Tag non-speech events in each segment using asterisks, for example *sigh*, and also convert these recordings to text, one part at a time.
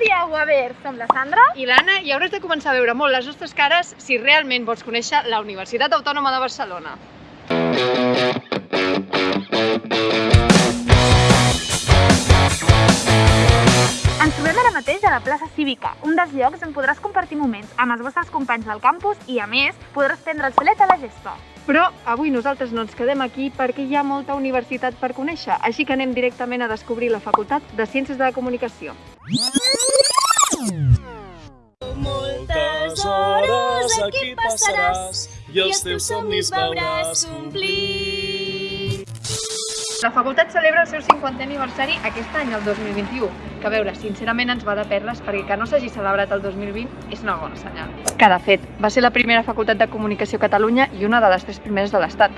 dia, UABers! Som la Sandra. I l'Anna, i hauràs de començar a veure molt les nostres cares si realment vols conèixer la Universitat Autònoma de Barcelona. Ens trobem ara mateix a la plaça Cívica, un dels llocs on podràs compartir moments amb els vostres companys del campus i, a més, podràs prendre el solet a la gespa. Però avui nosaltres no ens quedem aquí perquè hi ha molta universitat per conèixer, així que anem directament a descobrir la Facultat de Ciències de la Comunicació. Moltes hores aquí passaràs i els teus somnis veuràs complir. La facultat celebra el seu 50è aniversari aquest any, el 2021, que a veure, sincerament ens va de perles perquè que no s'hagi celebrat el 2020 és una bona senyal. Que de fet, va ser la primera facultat de comunicació a Catalunya i una de les tres primeres de l'Estat.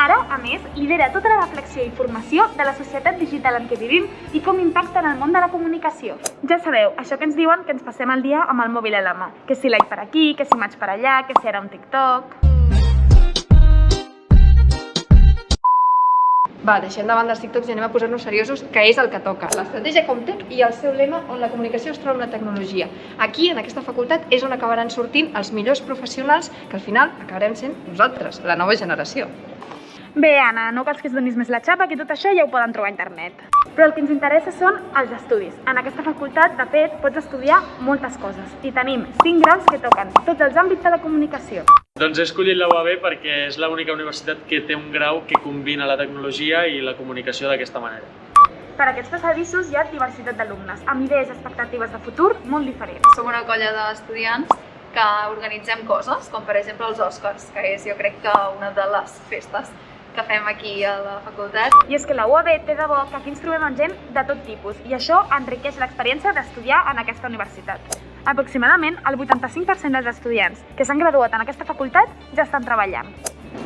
Ara, a més, lidera tota la reflexió i formació de la societat digital en què vivim i com impacta en el món de la comunicació. Ja sabeu, això que ens diuen que ens passem el dia amb el mòbil a la mà. Que si like per aquí, que si maig per allà, que si ara un TikTok... Va, deixem de banda els TikToks i anem a posar-nos seriosos, que és el que toca. L'estratègia Comtech i el seu lema on la comunicació es troba una tecnologia. Aquí, en aquesta facultat, és on acabaran sortint els millors professionals que al final acabarem sent nosaltres, la nova generació. Bé, Anna, no cal que es donis més la xapa, que tot això ja ho poden trobar a internet. Però el que ens interessa són els estudis. En aquesta facultat, de fet, pots estudiar moltes coses. I tenim 5 graus que toquen tots els àmbits de la comunicació. Doncs he escollit la UAB perquè és l'única universitat que té un grau que combina la tecnologia i la comunicació d'aquesta manera. Per aquests passadissos hi ha diversitat d'alumnes, amb idees i expectatives de futur molt diferents. Som una colla d'estudiants que organitzem coses, com per exemple els Oscars, que és jo crec que una de les festes que fem aquí a la facultat. I és que la UAB té de bo que aquí ens trobem amb gent de tot tipus i això enriqueix l'experiència d'estudiar en aquesta universitat. Aproximadament el 85% dels estudiants que s'han graduat en aquesta facultat ja estan treballant.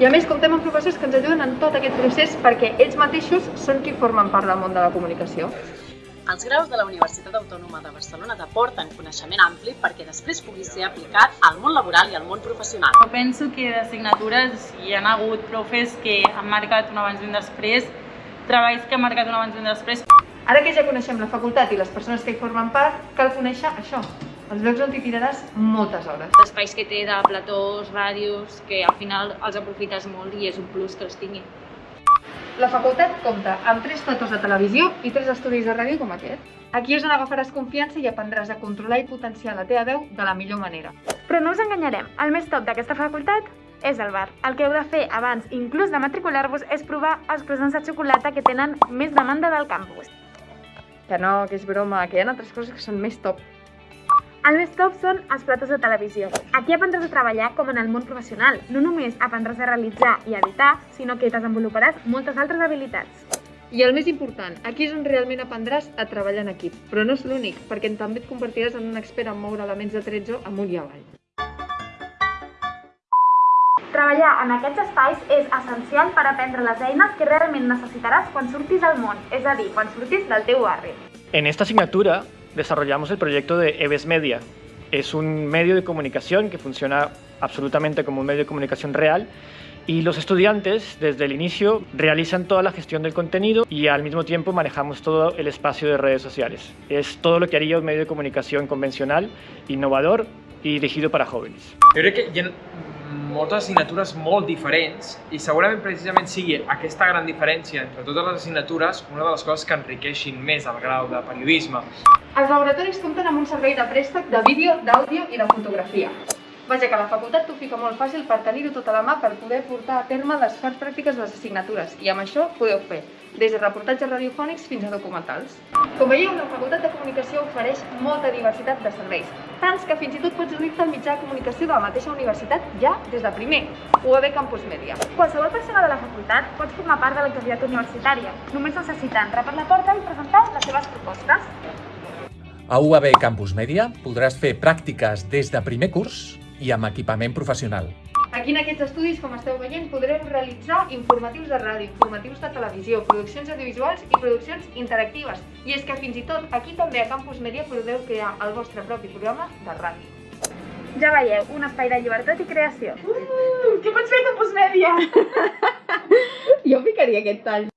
I a més comptem amb professors que ens ajuden en tot aquest procés perquè ells mateixos són qui formen part del món de la comunicació. Els graus de la Universitat Autònoma de Barcelona t'aporten coneixement ampli perquè després pugui ser aplicat al món laboral i al món professional. Jo penso que d'assignatures hi ha hagut profes que han marcat un abans i un després, treballs que han marcat un abans i un després. Ara que ja coneixem la facultat i les persones que hi formen part, cal conèixer això, els llocs on t'hi tiraràs moltes hores. Espais que té de platós, ràdios, que al final els aprofites molt i és un plus que els tinguin. La facultat compta amb tres platós de televisió i tres estudis de ràdio com aquest. Aquí és on agafaràs confiança i aprendràs a controlar i potenciar la teva veu de la millor manera. Però no us enganyarem, el més top d'aquesta facultat és el bar. El que heu de fer abans, inclús de matricular-vos, és provar els croissants de xocolata que tenen més demanda del campus. Que no, que és broma, que hi ha altres coses que són més top. El més top són els platós de televisió. Aquí aprendràs a treballar com en el món professional. No només aprendràs a realitzar i editar, sinó que desenvoluparàs moltes altres habilitats. I el més important, aquí és on realment aprendràs a treballar en equip. Però no és l'únic, perquè també et convertiràs en un expert en moure elements de tretzo amunt i avall. Treballar en aquests espais és essencial per aprendre les eines que realment necessitaràs quan surtis al món, és a dir, quan surtis del teu barri. En esta asignatura desarrollamos el proyecto de EVES Media. Es un medio de comunicación que funciona absolutamente como un medio de comunicación real y los estudiantes desde el inicio realizan toda la gestión del contenido y al mismo tiempo manejamos todo el espacio de redes sociales. Es todo lo que haría un medio de comunicación convencional, innovador i dirigido para jóvenes. Moltes assignatures molt diferents i segurament precisament sigui aquesta gran diferència entre totes les assignatures una de les coses que enriqueixin més el grau de periodisme. Els laboratoris compten amb un servei de préstec de vídeo, d'àudio i de fotografia. Vaja, que la facultat t'ho fica molt fàcil per tenir-ho tot a la mà per poder portar a terme les parts pràctiques de les assignatures i amb això podeu fer des de reportatges radiofònics fins a documentals. Com veieu, la Facultat de Comunicació ofereix molta diversitat de serveis, tants que fins i tot pots unir-te al mitjà de comunicació de la mateixa universitat ja des de primer, UAB Campus Media. Qualsevol persona de la facultat pot formar part de l'activitat universitària. Només necessita entrar per la porta i presentar les seves propostes. A UAB Campus Media podràs fer pràctiques des de primer curs i amb equipament professional. Aquí en aquests estudis, com esteu veient, podreu realitzar informatius de ràdio, informatius de televisió, produccions audiovisuals i produccions interactives. I és que fins i tot aquí també a Campus Media podeu crear el vostre propi programa de ràdio. Ja veieu, un espai de llibertat i creació. Uh, què pots fer a Campus Media? *laughs* Jo ficaria aquest tall.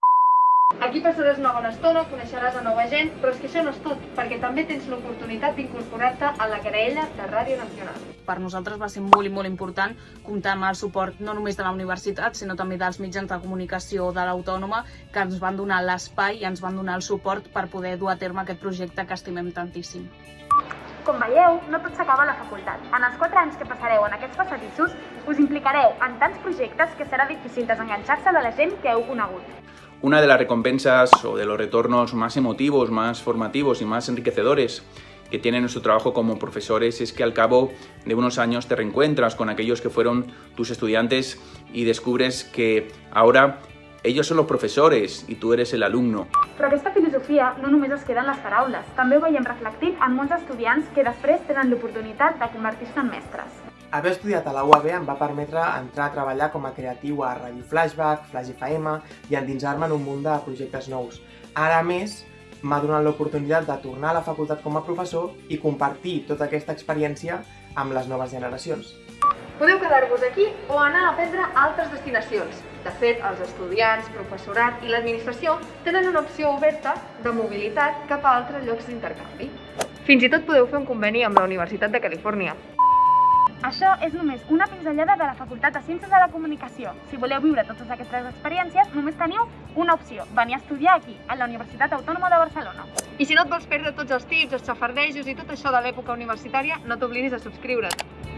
Aquí passaràs una bona estona, coneixeràs a nova gent, però és que això no és tot, perquè també tens l'oportunitat d'incorporar-te a la graella de Ràdio Nacional. Per nosaltres va ser molt i molt important comptar amb el suport no només de la universitat, sinó també dels mitjans de comunicació de l'Autònoma, que ens van donar l'espai i ens van donar el suport per poder dur a terme aquest projecte que estimem tantíssim. Com veieu, no tot s'acaba a la facultat. En els 4 anys que passareu en aquests passadissos, us implicareu en tants projectes que serà difícil desenganxar-se de la gent que heu conegut. Una de las recompensas o de los retornos más emotivos, más formativos y más enriquecedores que tiene nuestro trabajo como profesores es que al cabo de unos años te reencuentras con aquellos que fueron tus estudiantes y descubres que ahora ellos son los profesores i tu eres el alumno. Però aquesta filosofia no només es queda en les paraules, també ho veiem reflectit en molts estudiants que després tenen l'oportunitat de convertir-se en mestres. Haver estudiat a la UAB em va permetre entrar a treballar com a creatiu a Ràdio Flashback, Flash FM i endinsar-me en un munt de projectes nous. Ara, més, m'ha donat l'oportunitat de tornar a la facultat com a professor i compartir tota aquesta experiència amb les noves generacions. Podeu quedar-vos aquí o anar a aprendre a altres destinacions. De fet, els estudiants, professorat i l'administració tenen una opció oberta de mobilitat cap a altres llocs d'intercanvi. Fins i tot podeu fer un conveni amb la Universitat de Califòrnia. Això és només una pinzellada de la Facultat de Ciències de la Comunicació. Si voleu viure totes aquestes experiències, només teniu una opció, venir a estudiar aquí, a la Universitat Autònoma de Barcelona. I si no et vols perdre tots els tips, els xafardejos i tot això de l'època universitària, no t'oblidis de subscriure't.